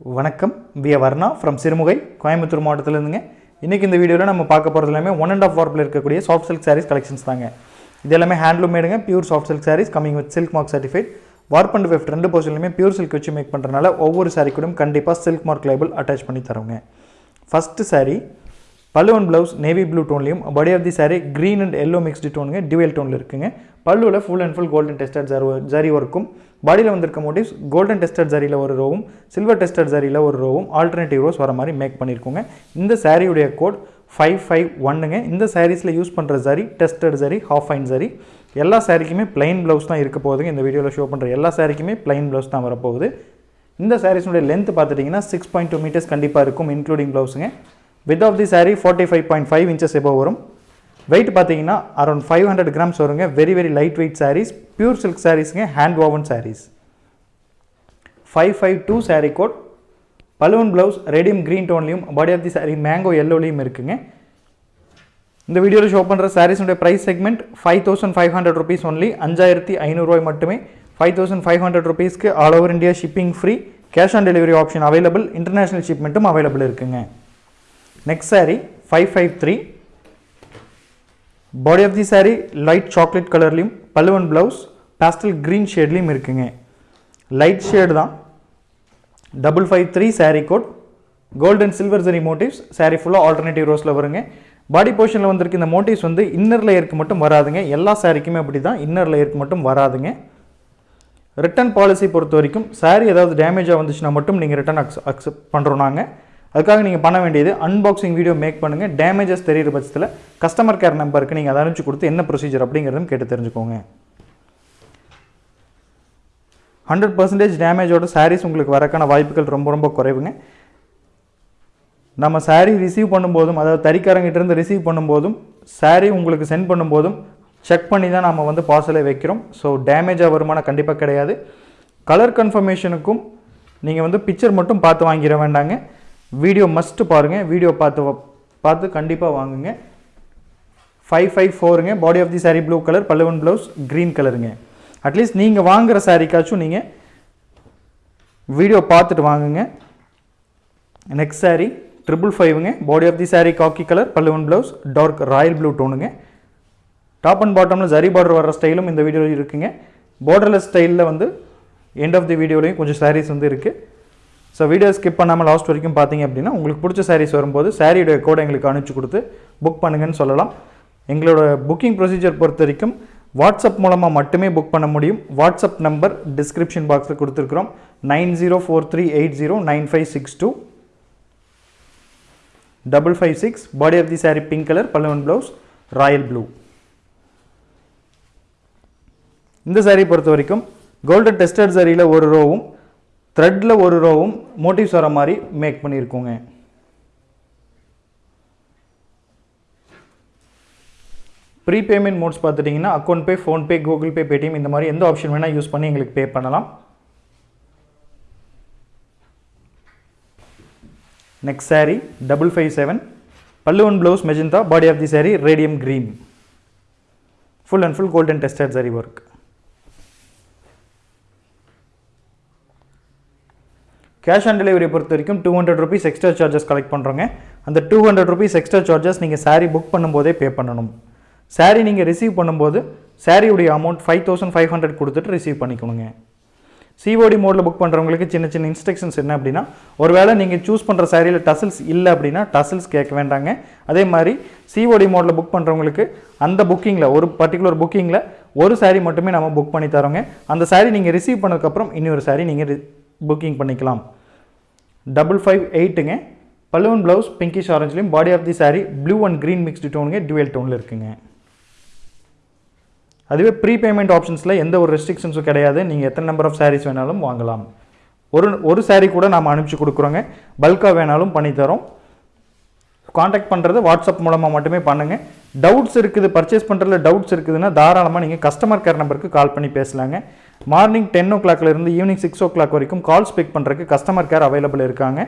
வணக்கம். We Varna from Sirumugai Coimbatore மாவட்டத்திலேருந்துங்க. இன்றைக்கி இந்த வீடியோவில் நம்ம பார்க்க போகிறது எல்லாமே ஒன் அண்ட் ஆஃப் வார்ப்பில் இருக்கக்கூடிய சாஃப்ட் சில்க் சாரீஸ் கலெக்ஷன்ஸ் தாங்க. இது எல்லாமே handloom மேடுங்க pure soft silk sarees coming with silk mark certified warp and weft ரெண்டு போர்ஷன்லையுமே பியூர் சில்க் வச்சு மேக் பண்ணுறதுனால ஒவ்வொரு சாரீ கூடயும் கண்டிப்பாக சில்க் மார்க் லேபிள் அட்டாச் பண்ணி தரோங்க first saree pallu and blouse navy blue டோன்லையும் body of the saree green and yellow mixed டோனுங்க dual டோனில் இருக்குங்க. பல்லுவில் full and full golden tested zari ஒர்க்கும் பாடியில் வந்திருக்க மோட்டிவ்ஸ் கோல்டன் டெஸ்டட் ஜரியில் ஒரு ரோவும் சில்வர் டெஸ்டட் ஜரியில் ஒரு ரோவும் alternative rose வர மாதிரி மேக் பண்ணியிருக்கோங்க இந்த சாரியுடைய கோட் ஃபைவ் ஃபைவ் ஒன்னுங்க இந்த சாரீஸில் யூஸ் பண்ணுற zari tested zari half fine zari எல்லா சாரிக்குமே பிளைன் ப்ளவுஸ் தான் இருக்க போகுதுங்க. இந்த வீடியோவில் ஷோ பண்ணுற எல்லா சாரிக்குமே பிளைன் ப்ளவுஸ் தான் வரப்போகுது. இந்த சாரீஸ்னுடைய லென்த் பார்த்துட்டிங்கன்னா சிக்ஸ் பாயிண்ட் டூ மீட்டர்ஸ் கண்டிப்பாக இருக்கும் including ப்ளவுஸுங்க with of the saree forty five point five inches above வரும். வெயிட் பார்த்தீங்கன்னா அரௌண்ட் ஃபைவ் ஹண்ட்ரட் கிராம்ஸ் வருங்க. Very very light weight sarees pure silk சாரீஸுங்க hand woven sarees five five two saree code balloon blouse radium green டோன்லையும் body of the saree mango எல்லோலையும் இருக்குங்க. இந்த வீடியோவில் show பண்ணுற சாரீஸுடைய price segment five thousand five hundred rupees only அஞ்சாயிரத்தி ஐநூறுரூவாய் மட்டுமே. Five thousand five hundred ருபீஸ்க்கு all over India shipping free cash on delivery option available international ஷிப்மெண்ட்டும் available இருக்குங்க. Next saree five five three body of the saree light chocolate கலர்லேயும் பல்லுவன் blouse pastel green ஷேட்லேயும் இருக்குங்க. Light shade தான். Double five three saree code golden silver zari motifs saree ஃபுல்லாக alternative ரோஸில் வருங்க. பாடி போர்ஷனில் வந்திருக்கு இந்த மோட்டிவ்ஸ் வந்து இன்னர் லேயருக்கு மட்டும் வராதுங்க. எல்லா சாரிக்குமே அப்படி தான் இன்னர் லேயருக்கு மட்டும் வராதுங்க. ரிட்டன் பாலிசி பொறுத்த வரைக்கும் சாரீ ஏதாவது டேமேஜாக வந்துச்சுன்னா மட்டும் நீங்கள் ரிட்டன் அக்ஸ் அக்செப்ட் பண்ணுறோம் நாங்கள் அதுக்காக நீங்கள் பண்ண வேண்டியது அன்பாக்சிங் வீடியோ மேக் பண்ணுங்கள் டேமேஜஸ் தெரிகிற பட்சத்தில் கஸ்டமர் கேர் நம்பருக்கு நீங்கள் அதை அனுப்பிச்சு கொடுத்து என்ன ப்ரொசீஜர் அப்படிங்கிறதும் கேட்டு தெரிஞ்சுக்கோங்க. ஹண்ட்ரட் பர்சன்டேஜ் டேமேஜோட சாரீஸ் உங்களுக்கு வரக்கான வாய்ப்புகள் ரொம்ப ரொம்ப குறைவுங்க. நம்ம சாரீ ரிசீவ் பண்ணும்போதும் அதாவது தறிக்காரங்கிட்டேருந்து ரிசீவ் பண்ணும்போதும் சாரீ உங்களுக்கு சென்ட் பண்ணும்போதும் செக் பண்ணி தான் நம்ம வந்து பார்சலை வைக்கிறோம். ஸோ டேமேஜாக வருமானம் கண்டிப்பாக கிடையாது. கலர் கன்ஃபர்மேஷனுக்கும் நீங்கள் வந்து பிக்சர் மட்டும் பார்த்து வாங்கிட வேண்டாங்க. வீடியோ மஸ்ட்டு பாருங்கள் வீடியோ பார்த்து வ- பார்த்து கண்டிப்பாக வாங்குங்க. Five five ஃபோருங்க body of the saree blue colour பல்லுவன் ப்ளவுஸ் க்ரீன் கலருங்க அட்லீஸ்ட் நீங்கள் வாங்குகிற சாரீக்காச்சும் நீங்கள் வீடியோ பார்த்துட்டு வாங்குங்க. Next sari triple ஃபைவுங்க body of the saree khaki colour பல்லுவன் ப்ளவுஸ் டார்க் ராயல் ப்ளூ டோனுங்க டாப் அண்ட் பாட்டமில் ஜரி பார்டர் வர ஸ்டைலும் இந்த வீடியோவில் இருக்குங்க. பார்டர்லெஸ் ஸ்டைலில் வந்து எண்ட் ஆஃப் தி வீடியோலையும் கொஞ்சம் சாரீஸ் வந்து இருக்குது ஸோ வீடியோ ஸ்கிப் பண்ணாமல் லாஸ்ட் வரைக்கும் பார்த்தீங்க அப்படின்னா உங்களுக்கு பிடிச்ச சாரீஸ் வரும்போது சாரியோட கோடை எங்களுக்கு அனுப்பிச்சு கொடுத்து புக் பண்ணுங்கன்னு சொல்லலாம். எங்களோட புக்கிங் ப்ரொசீஜர் பொறுத்த வரைக்கும் வாட்ஸ்அப் மூலமாக மட்டுமே புக் பண்ண முடியும். வாட்ஸ்அப் நம்பர் டிஸ்கிரிப்ஷன் பாக்ஸில் கொடுத்துருக்குறோம். Nine zero four three eight zero nine five six two. Double five six body of the saree pink colour Pallavan blouse royal blue இந்த saree பொறுத்த வரைக்கும் கோல்டன் டெஸ்டட் சாரியில் ஒரு ரோவும் த்ரெட்டில் ஒரு ரோவும் மோட்டிவ்ஸ் வர மாதிரி மேக் பண்ணியிருக்கோங்க. ப்ரீ பேமெண்ட் மோட்ஸ் பார்த்துட்டிங்கன்னா account pay PhonePe Google Pay Paytm இந்த மாதிரி எந்த ஆப்ஷன் வேணால் யூஸ் பண்ணி எங்களுக்கு பே பண்ணலாம். Next saree double five seven பல்லுவன் blouse magenta body of the saree radium cream full and full golden tested zari work cash on delivery பொறுத்த வரைக்கும் two hundred rupees extra charges collect பண்ணுறோங்க அந்த two hundred rupees extra charges நீங்கள் sari book பண்ணும்போதே பே பண்ணணும். சாரீ நீங்கள் receive பண்ணும்போது சாரியுடைய amount five thousand five hundred கொடுத்துட்டு ரிசீவ் பண்ணிக்கணுங்க. சிஓடி மோடில் புக் பண்ணுறவங்களுக்கு சின்ன சின்ன இன்ஸ்ட்ரக்ஷன்ஸ் என்ன அப்படின்னா ஒருவேளை நீங்கள் சூஸ் பண்ணுற சாரியில் டசல்ஸ் இல்லை அப்படின்னா டசல்ஸ் கேட்க வேண்டாங்க. அதே மாதிரி சிஓடி மோடில் புக் பண்ணுறவங்களுக்கு அந்த புக்கிங்கில் ஒரு பர்டிகுலர் புக்கிங்கில் ஒரு saree மட்டுமே நம்ம புக் பண்ணி தரோங்க. அந்த saree நீங்கள் ரிசீவ் பண்ணதுக்கப்புறம் இன்னொரு saree நீங்கள் புக்கிங் பண்ணிக்கலாம். டபுள் ஃபைவ் எயிட்டுங்க பல்லுவன் blouse pinkish ஆரஞ்சுலையும் body of the saree blue and green mixed டோனுங்க dual டோனில் இருக்குங்க. அதுவே ப்ரீ பேமெண்ட் ஆப்ஷன்ஸில் எந்த ஒரு ரெஸ்ட்ரிக்ஷன்ஸும் கிடையாது. நீங்கள் எத்தனை நம்பர் ஆஃப் சாரீஸ் வேணாலும் வாங்கலாம். ஒரு ஒரு சாரீ கூட நாம் அனுப்பிச்சு கொடுக்குறோங்க. பல்காக வேணாலும் பண்ணித்தரோம். காண்டாக்ட் பண்ணுறது வாட்ஸ்அப் மூலமாக மட்டுமே பண்ணுங்கள் டவுட்ஸ் இருக்குது பர்ச்சேஸ் பண்ணுறதுல டவுட்ஸ் இருக்குதுன்னா தாராளமாக நீங்கள் கஸ்டமர் கேர் நம்பருக்கு கால் பண்ணி பேசலாங்க. மார்னிங் டென் ஓ இருந்து ஈவினிங் சிக்ஸ் ஓ கிளாக் வரைக்கும் கால்ஸ் பிக் பண்ணுறதுக்கு கஸ்டமர் கேர் அவைலபிள் இருக்காங்க.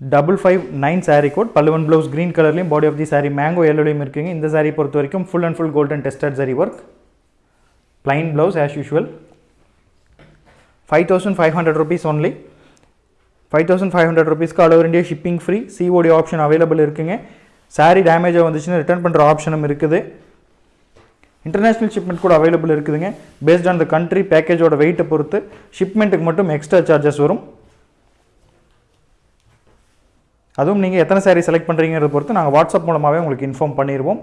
Double five nine saree code பல்லுவன் blouse green கலர்லையும் body of the saree mango எல்லோலையும் இருக்குங்க. இந்த saree பொறுத்த வரைக்கும் full and full golden tested saree work plain blouse as usual five thousand five hundred rupees only five thousand five hundred ருபீஸ்க்கு all over India shipping free COD option available இருக்குங்க. சாரீ டேமேஜாக வந்துச்சுன்னா return பண்ணுற ஆப்ஷனும் இருக்குது. International shipment கூட available இருக்குதுங்க. Based on the country பேக்கேஜோட வெயிட்டை பொறுத்து ஷிப்மெண்ட்டுக்கு மட்டும் எக்ஸ்ட்ரா சார்ஜஸ் வரும். அதுவும் நீங்கள் எத்தனை சாரீ செலக்ட் பண்ணுறீங்கிறத பொறுத்து நாங்கள் வாட்ஸ்அப் மூலமாகவே உங்களுக்கு இன்ஃபார்ம் பண்ணிடுவோம்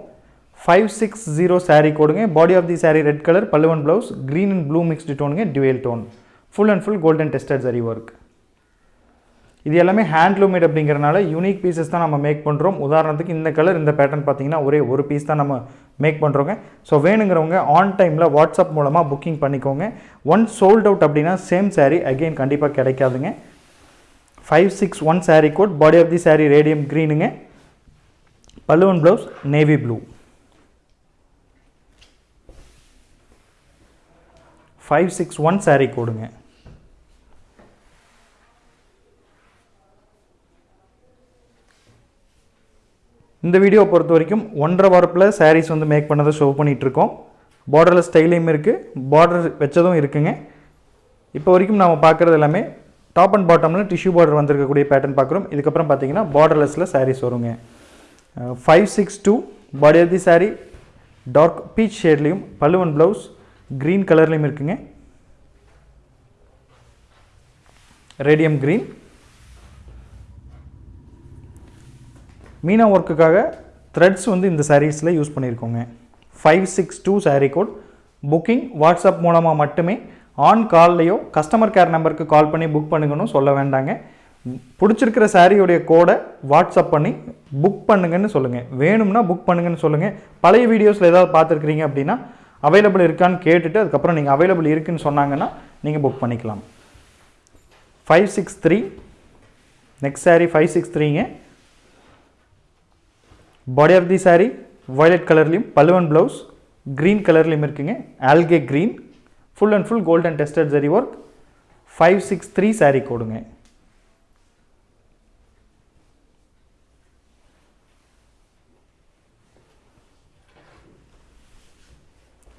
ஃபைவ் சிக்ஸ் ஜீரோ சாரீ கொடுங்க body of the saree red colour பல்லுவன் blouse green and blue mixed டோனுங்க dual tone full and full golden tested zari work இது எல்லாமே ஹேண்ட்லூமேட் அப்படிங்கிறனால யூனிக் பீசஸ் தான் நம்ம மேக் பண்ணுறோம் உதாரணத்துக்கு இந்த கலர் இந்த பேட்டர்ன் பார்த்தீங்கன்னா ஒரே ஒரு பீஸ் தான் நம்ம மேக் பண்ணுறோங்க ஸோ வேணுங்கிறவங்க ஆன் டைமில் வாட்ஸ்அப் மூலமாக புக்கிங் பண்ணிக்கோங்க. ஒன் சோல்ட் அவுட் அப்படின்னா சேம் சாரீ அகெயின் கண்டிப்பாக கிடைக்காதுங்க. Five six one saree code body of the saree radium க்ரீனுங்க பல்லுவன் blouse navy blue five six one saree கோடுங்க இந்த வீடியோ பொறுத்த வரைக்கும் ஒன்றரை வாரப்பில் சாரீஸ் வந்து மேக் பண்ணதை ஷோ பண்ணிகிட்ருக்கோம் பார்டரில் ஸ்டைலையும் இருக்குது பார்டர் வச்சதும் இருக்குங்க. இப்போ வரைக்கும் நாம் பார்க்குறது எல்லாமே டாப் அண்ட் பாட்டமில் டிஷ்யூ பார்டர் வந்திருக்கக்கூடிய பேட்டர்ன் பார்க்குறோம். இதுக்கப்புறம் பார்த்தீங்கன்னா பார்டர்லெஸில் சாரீஸ் வருங்க. Five six two body of the sari dark peach ஷேட்லேயும் பல்லுவன் ப்ளவுஸ் க்ரீன் கலர்லேயும் இருக்குங்க. ரேடியம் க்ரீன் மீனா ஒர்க்குக்காக த்ரெட்ஸ் வந்து இந்த சாரீஸில் use பண்ணியிருக்கோங்க five six two saree code booking WhatsApp மூலமாக மட்டுமே ஆன் கால்லையோ கஸ்டமர் கேர் நம்பருக்கு கால் பண்ணி புக் பண்ணுங்கன்னு சொல்ல வேண்டாங்க. பிடிச்சிருக்கிற சாரியுடைய கோடை வாட்ஸ்அப் பண்ணி புக் பண்ணுங்கன்னு சொல்லுங்கள் வேணும்னா புக் பண்ணுங்கன்னு சொல்லுங்கள் பழைய வீடியோஸில் ஏதாவது பார்த்துருக்குறீங்க அப்படின்னா அவைலபிள் இருக்கான்னு கேட்டுட்டு அதுக்கப்புறம் நீங்கள் அவைலபிள் இருக்குன்னு சொன்னாங்கன்னா நீங்கள் புக் பண்ணிக்கலாம். Five six three next saree five six த்ரீங்க body of the saree violet கலர்லேயும் பல்லுவன் ப்ளவுஸ் க்ரீன் கலர்லேயும் இருக்குங்க. Algae green full and full golden tested zari work five six three saree கொடுங்க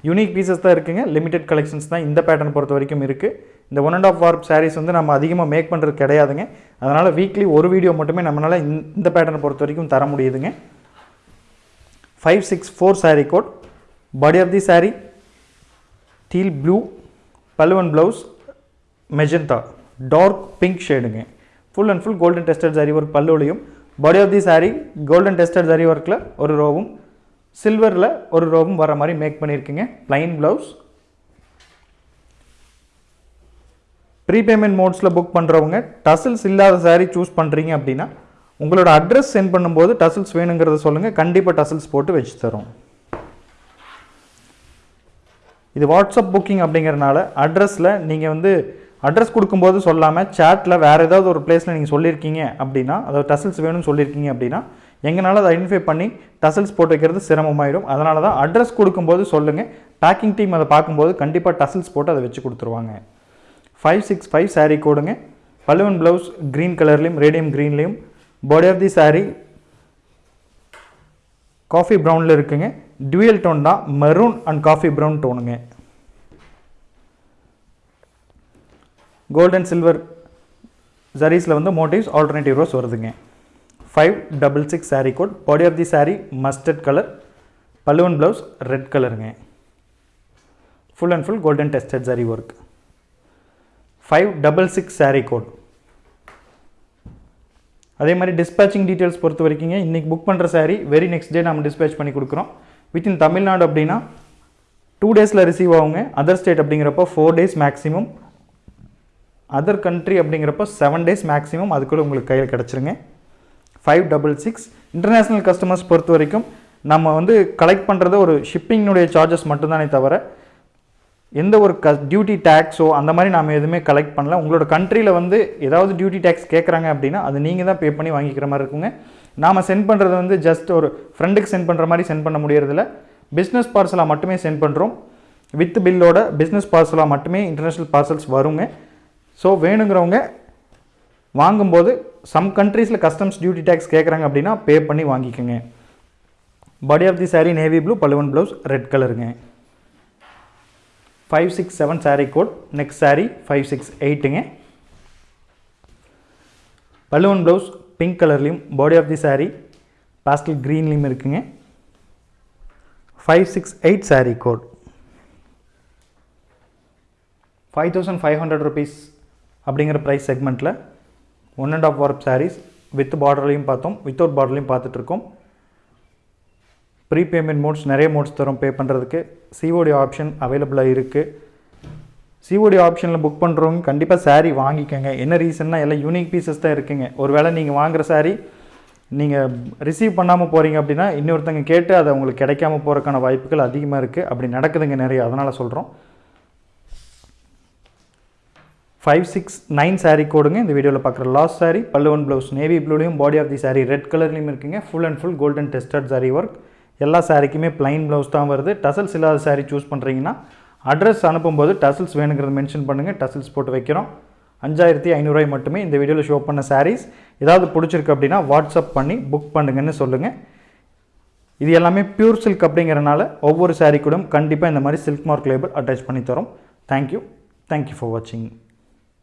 யூனிக் பீசஸ் தான் இருக்குங்க. லிமிடெட் கலெக்ஷன்ஸ் தான் இந்த pattern பொறுத்த வரைக்கும் இருக்குது இந்த one and half warp sarees வந்து நம்ம அதிகமாக மேக் பண்ணுறது கிடையாதுங்க. அதனால் வீக்லி ஒரு வீடியோ மட்டுமே நம்மளால் இந்த பேட்டர்னை பொறுத்த வரைக்கும் தர முடியுதுங்க. Five six four sari code body of the sari teal blue பல்லுவன் blouse magenta dark pink ஷேடுங்க full and full golden tested zari work பல்லுலையும் body of the sari golden tested zari ஒர்க்கில் ஒரு ரோவும் சில்வரில் ஒரு ரோவும் வர மாதிரி மேக் பண்ணியிருக்குங்க ப்ளைன் ப்ளவுஸ் ப்ரீபேமெண்ட் மோட்ஸில் புக் பண்ணுறவங்க டசில்ஸ் இல்லாத சாரீ சூஸ் பண்ணுறீங்க அப்படின்னா உங்களோட அட்ரஸ் சென்ட் பண்ணும்போது டசல்ஸ் வேணுங்கிறத சொல்லுங்கள் கண்டிப்பாக டசல்ஸ் போட்டு வச்சு தரும். இது வாட்ஸ்அப் புக்கிங் அப்படிங்கிறனால அட்ரஸில் நீங்கள் வந்து அட்ரஸ் கொடுக்கும்போது சொல்லாமல் சேட்டில் வேறு ஏதாவது ஒரு பிளேஸில் நீங்கள் சொல்லியிருக்கீங்க அப்படின்னா அதாவது டசல்ஸ் வேணும்னு சொல்லியிருக்கீங்க அப்படின்னா எங்களால் அதை ஐடென்டிஃபை பண்ணி டசல்ஸ் போட்டு வைக்கிறது சிரமமாயிடும் அதனால தான் அட்ரஸ் கொடுக்கும்போது சொல்லுங்கள் பேக்கிங் டீம் அதை பார்க்கும்போது கண்டிப்பாக டசல்ஸ் போட்டு அதை வச்சு கொடுத்துருவாங்க. ஃபைவ் சிக்ஸ் ஃபைவ் சாரீ கோடுங்க. பல்லுவன் ப்ளவுஸ் க்ரீன் கலர்லேயும் radium க்ரீன்லேயும் body of the saree coffee ப்ரௌனில் இருக்குங்க. டுவெல் டோன் தான் மெரூன் அண்ட் காஃபி ப்ரௌன் டோனுங்க கோல்டன் சில்வர் ஜரீஸில் வந்து மோட்டிவ்ஸ் ஆல்டர்னேட்டிவ் ரோஸ் வருதுங்க. Five double six saree code body of the saree mustard colour பல்லுவன் ப்ளவுஸ் ரெட் கலருங்க full and full golden tested zari work five double six saree code அதே மாதிரி dispatching details பொறுத்த வரைக்குங்க இன்றைக்கி book பண்ணுற sari very next day நம்ம dispatch பண்ணி கொடுக்குறோம். வித்தின் தமிழ்நாடு அப்படின்னா டூ டேஸில் ரிசீவ் ஆகுங்க. அதர் ஸ்டேட் அப்படிங்கிறப்போ four days maximum other country அப்படிங்கிறப்போ செவன் டேஸ் மேக்ஸிமம் அதுக்குள்ளே உங்களுக்கு கையில் கிடச்சிருங்க. Five double six international customers பொறுத்த வரைக்கும் நம்ம வந்து கலெக்ட் பண்ணுறது ஒரு ஷிப்பிங்கினுடைய சார்ஜஸ் மட்டும்தானே தவிர எந்த ஒரு க டியூட்டி டேக்ஸோ அந்த மாதிரி நாம் எதுவுமே கலெக்ட் பண்ணல. உங்களோட கண்ட்ரியில் வந்து ஏதாவது டியூட்டி டேக்ஸ் கேட்குறாங்க அப்படின்னா அது நீங்கள் தான் பே பண்ணி வாங்கிக்கிற மாதிரி இருக்குங்க. நாம் சென்ட் பண்ணுறது வந்து ஜஸ்ட் ஒரு ஃப்ரெண்டுக்கு சென்ட் பண்ணுற மாதிரி சென்ட் பண்ண முடியறதில்ல. பிஸ்னஸ் பார்சலாக மட்டுமே சென்ட் பண்ணுறோம் வித் பில்லோட பிஸ்னஸ் பார்சலாக மட்டுமே இன்டர்நேஷ்னல் பார்சல்ஸ் வருங்க. ஸோ வேணுங்கிறவங்க வாங்கும்போது சம் கண்ட்ரீஸில் கஸ்டம்ஸ் டியூட்டி டேக்ஸ் கேட்குறாங்க அப்படின்னா பே பண்ணி வாங்கிக்கோங்க. Body of the sari navy blue பழுவன் blouse red கலருங்க five six seven sari code next sari five six எயிட்டுங்க பல்லுவன் ப்ளவுஸ் பிங்க் கலர்லேயும் body of the sari pastel க்ரீன்லேயும் இருக்குங்க. Five six eight sari code five thousand five hundred rupees அப்படிங்கிற price செக்மெண்ட்டில் one and half warp saris with பார்டர்லையும் பார்த்தோம் without பார்டர்லையும் பார்த்துட்ருக்கோம் pre payment modes நிறைய modes தரும். பே பண்ணுறதுக்கு சிஓடி ஆப்ஷன் அவைலபிளாக இருக்குது சிஓடி ஆப்ஷனில் புக் பண்ணுறவங்க கண்டிப்பாக சாரீ வாங்கிக்கோங்க. என்ன ரீசன்னா எல்லாம் யூனிக் பீசஸ் தான் இருக்குங்க. ஒருவேளை நீங்கள் வாங்குற சாரீ நீங்கள் ரிசீவ் பண்ணாமல் போகிறீங்க அப்படின்னா இன்னொருத்தங்க கேட்டு அதை உங்களுக்கு கிடைக்காம போகிறதுக்கான வாய்ப்புகள் அதிகமாக இருக்குது அப்படி நடக்குதுங்க நிறைய. அதனால் சொல்கிறோம் ஃபைவ் சிக்ஸ் நைன் சாரீ கோடுங்க இந்த வீடியோவில் பார்க்குற லாஸ்ட் சாரீ பல்லுவன் blouse navy ப்ளூலையும் body of the sari red கலர்லையும் இருக்குங்க. Full and full golden tested sari work எல்லா சாரிக்குமே பிளைன் ப்ளவுஸ் தான் வருது. டசல்ஸ் இல்லாத சாரீ சூஸ் பண்ணுறீங்கன்னா அட்ரஸ் அனுப்பும்போது டசல்ஸ் வேணுங்கிறத மென்ஷன் பண்ணுங்கள் டசல்ஸ் போட்டு வைக்கிறோம். அஞ்சாயிரத்தி ஐநூறுரூவாய் மட்டுமே இந்த வீடியோவில் ஷோ பண்ண சாரீஸ் ஏதாவது பிடிச்சிருக்கு அப்படின்னா வாட்ஸ்அப் பண்ணி புக் பண்ணுங்கன்னு சொல்லுங்கள் இது எல்லாமே பியூர் சில்க் அப்படிங்கிறனால ஒவ்வொரு சாரீ கூடயும் கண்டிப்பாக இந்த மாதிரி சில்க் மார்க் லேபிள் அட்டாச் பண்ணி தரோம். தேங்க்யூ தேங்க்யூ ஃபார் வாட்சிங்